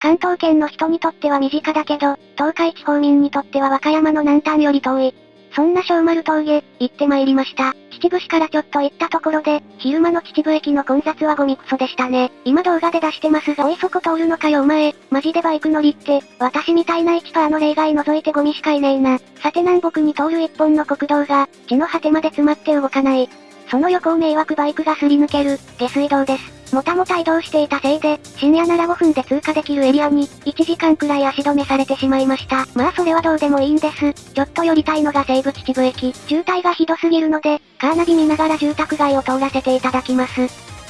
関東圏の人にとっては身近だけど、東海地方民にとっては和歌山の南端より遠い。そんな小丸峠、行って参りました。秩父市からちょっと行ったところで、昼間の秩父駅の混雑はゴミクソでしたね。今動画で出してますが、おいそこ通るのかよお前、マジでバイク乗りって、私みたいな1%の例外除いてゴミしかいねえな。さて南北に通る一本の国道が、地の果てまで詰まって動かない。その横を迷惑バイクがすり抜ける、下水道です。もたもた移動していたせいで、深夜なら5分で通過できるエリアに、1時間くらい足止めされてしまいました。まあそれはどうでもいいんです。ちょっと寄りたいのが西武秩父駅。渋滞がひどすぎるので、カーナビ見ながら住宅街を通らせていただきます。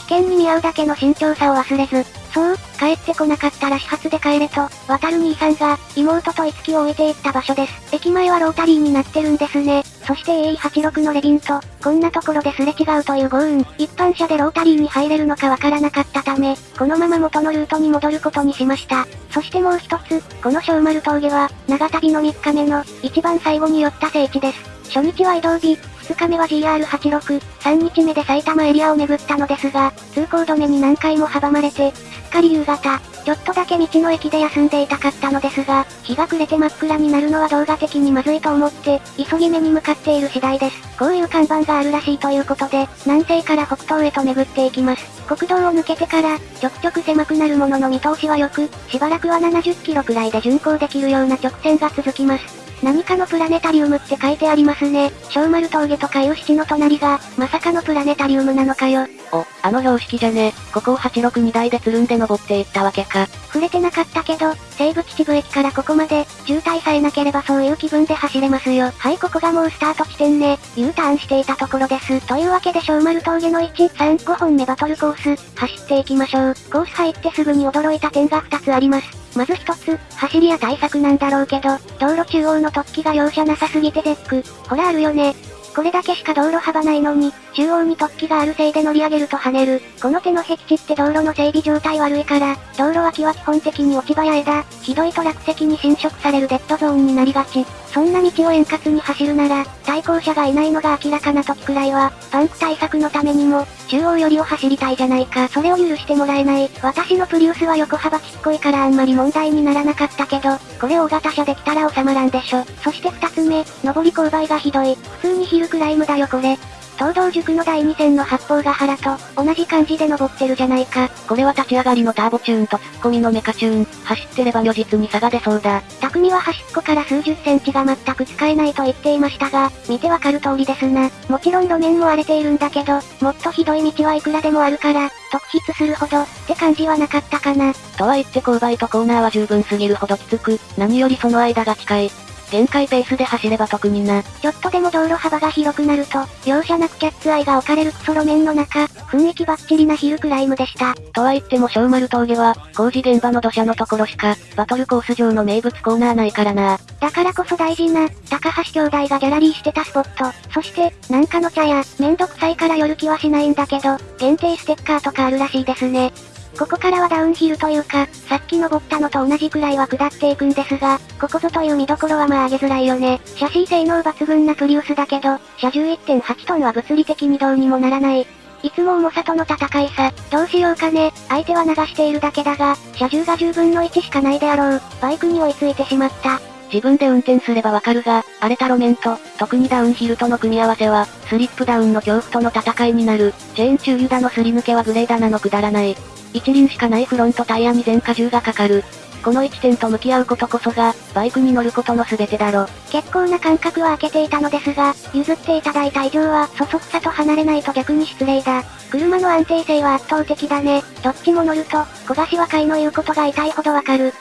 危険に見合うだけの慎重さを忘れず、そう、帰ってこなかったら始発で帰れと、渡る兄さんが、妹と五木を置いていった場所です。駅前はロータリーになってるんですね。そして A86 のレビンと、こんなところですれ違うという豪運。一般車でロータリーに入れるのかわからなかったため、このまま元のルートに戻ることにしました。そしてもう一つ、この小丸峠は、長旅の3日目の、一番最後に寄った聖地です。初日は移動日、2日目は GR86、3日目で埼玉エリアを巡ったのですが、通行止めに何回も阻まれて、すっかり夕方、ちょっとだけ道の駅で休んでいたかったのですが、日が暮れて真っ暗になるのは動画的にまずいと思って、急ぎ目に向かっている次第です。こういう看板があるらしいということで、南西から北東へと巡っていきます。国道を抜けてから、ちょくちょく狭くなるものの見通しは良く、しばらくは70キロくらいで巡行できるような直線が続きます。何かのプラネタリウムって書いてありますね。小丸峠とかいう七の隣が、まさかのプラネタリウムなのかよ。お、あの標識じゃね。ここを862台でつるんで登っていったわけか。触れてなかったけど、西武秩父駅からここまで、渋滞さえなければそういう気分で走れますよ。はい、ここがもうスタート地点ね。U ターンしていたところです。というわけで小丸峠の1、3、5本目バトルコース、走っていきましょう。コース入ってすぐに驚いた点が2つあります。まず一つ、走りや対策なんだろうけど、道路中央の突起が容赦なさすぎて絶句。ほらあるよね。これだけしか道路幅ないのに、中央に突起があるせいで乗り上げると跳ねる。この手の壁地って道路の整備状態悪いから、道路脇は基本的に落ち葉や枝、ひどいと落石に侵食されるデッドゾーンになりがち。そんな道を円滑に走るなら、対向車がいないのが明らかな時くらいは、パンク対策のためにも、中央寄りを走りたいじゃないか。それを許してもらえない。私のプリウスは横幅ちっこいからあんまり問題にならなかったけど、これ大型車できたら収まらんでしょ。そして二つ目、上り勾配がひどい。普通にヒルクライムだよこれ。東道塾の第2戦の八方ヶ原と、同じ感じで登ってるじゃないか。これは立ち上がりのターボチューンとツッコミのメカチューン。走ってれば如実に差が出そうだ。匠は端っこから数十センチが全く使えないと言っていましたが、見てわかる通りですな。もちろん路面も荒れているんだけど、もっとひどい道はいくらでもあるから、特筆するほど、って感じはなかったかな。とは言って勾配とコーナーは十分すぎるほどきつく、何よりその間が近い。限界ペースで走れば特にな。ちょっとでも道路幅が広くなると、容赦なくキャッツアイが置かれるクソ路面の中、雰囲気バッチリなヒルクライムでした。とは言っても小丸峠は、工事現場の土砂のところしか、バトルコース上の名物コーナーないからな。だからこそ大事な、高橋兄弟がギャラリーしてたスポット。そして、なんかの茶屋、めんどくさいから寄る気はしないんだけど、限定ステッカーとかあるらしいですね。ここからはダウンヒルというか、さっき登ったのと同じくらいは下っていくんですが、ここぞという見どころはまあ上げづらいよね。シャシー性能抜群なプリウスだけど、車重1.8トンは物理的にどうにもならない。いつも重さとの戦いさ。どうしようかね。相手は流しているだけだが、車重が10分の1しかないであろう。バイクに追いついてしまった。自分で運転すればわかるが、荒れた路面と、特にダウンヒルとの組み合わせは、スリップダウンの恐怖との戦いになる。チェーン中油だのすり抜けはグレーダナのくだらない。一輪しかないフロントタイヤに全荷重がかかる。この1点と向き合うことこそが、バイクに乗ることの全てだろ。結構な間隔は空けていたのですが、譲っていただいた以上は、そそくさと離れないと逆に失礼だ。車の安定性は圧倒的だね。どっちも乗ると、小柏会の言うことが痛いほどわかる。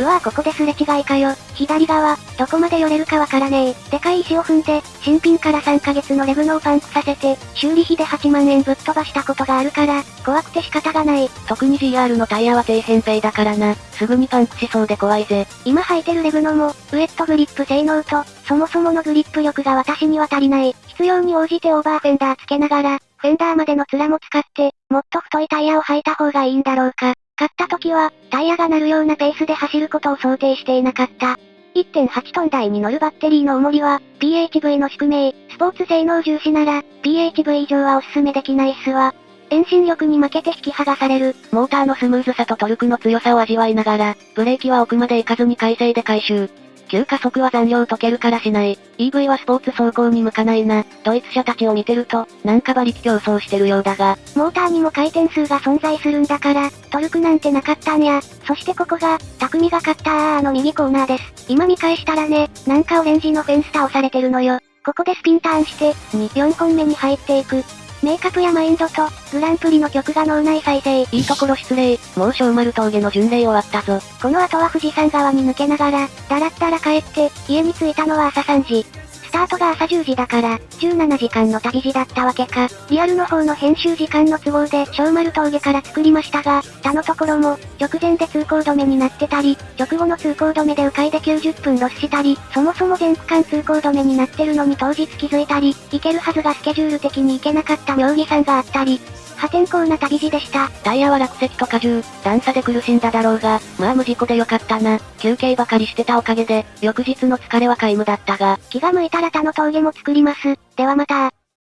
うわぁここですれ違いかよ。左側、どこまで寄れるかわからねえ。でかい石を踏んで、新品から3ヶ月のレグノをパンクさせて、修理費で8万円ぶっ飛ばしたことがあるから、怖くて仕方がない。特に GR のタイヤは低扁平だからな。すぐにパンクしそうで怖いぜ。今履いてるレグノも、ウェットグリップ性能と、そもそものグリップ力が私には足りない。必要に応じてオーバーフェンダーつけながら、フェンダーまでの面も使って、もっと太いタイヤを履いた方がいいんだろうか。買った時は、タイヤが鳴るようなペースで走ることを想定していなかった。1.8トン台に乗るバッテリーの重りは、PHV の宿命、スポーツ性能重視なら、PHV 以上はおすすめできないっすわ。遠心力に負けて引き剥がされる。モーターのスムーズさとトルクの強さを味わいながら、ブレーキは奥まで行かずに快晴で回収。急加速は残量解けるからしない。EV はスポーツ走行に向かないな。ドイツ車たちを見てると、なんか馬力競争してるようだが。モーターにも回転数が存在するんだから、トルクなんてなかったんや。そしてここが、匠が勝ったーの右コーナーです。今見返したらね、なんかオレンジのフェンス倒されてるのよ。ここでスピンターンして、2、4本目に入っていく。メイプやマインドと、グランプリの曲が脳内再生。いいところ失礼。もう小丸峠の巡礼終わったぞ。この後は富士山側に抜けながら、だらったら帰って、家に着いたのは朝3時。タートが朝10時だから、17時間の旅路だったわけか。リアルの方の編集時間の都合で小丸峠から作りましたが、他のところも、直前で通行止めになってたり、直後の通行止めで迂回で90分ロスしたり、そもそも全区間通行止めになってるのに当日気づいたり、行けるはずがスケジュール的に行けなかった妙義山があったり、破天荒な旅路でした。タイヤは落石と荷重、段差で苦しんだだろうが、まあ無事故でよかったな。休憩ばかりしてたおかげで、翌日の疲れは皆無だったが。気が向いたら他の峠も作ります。ではまた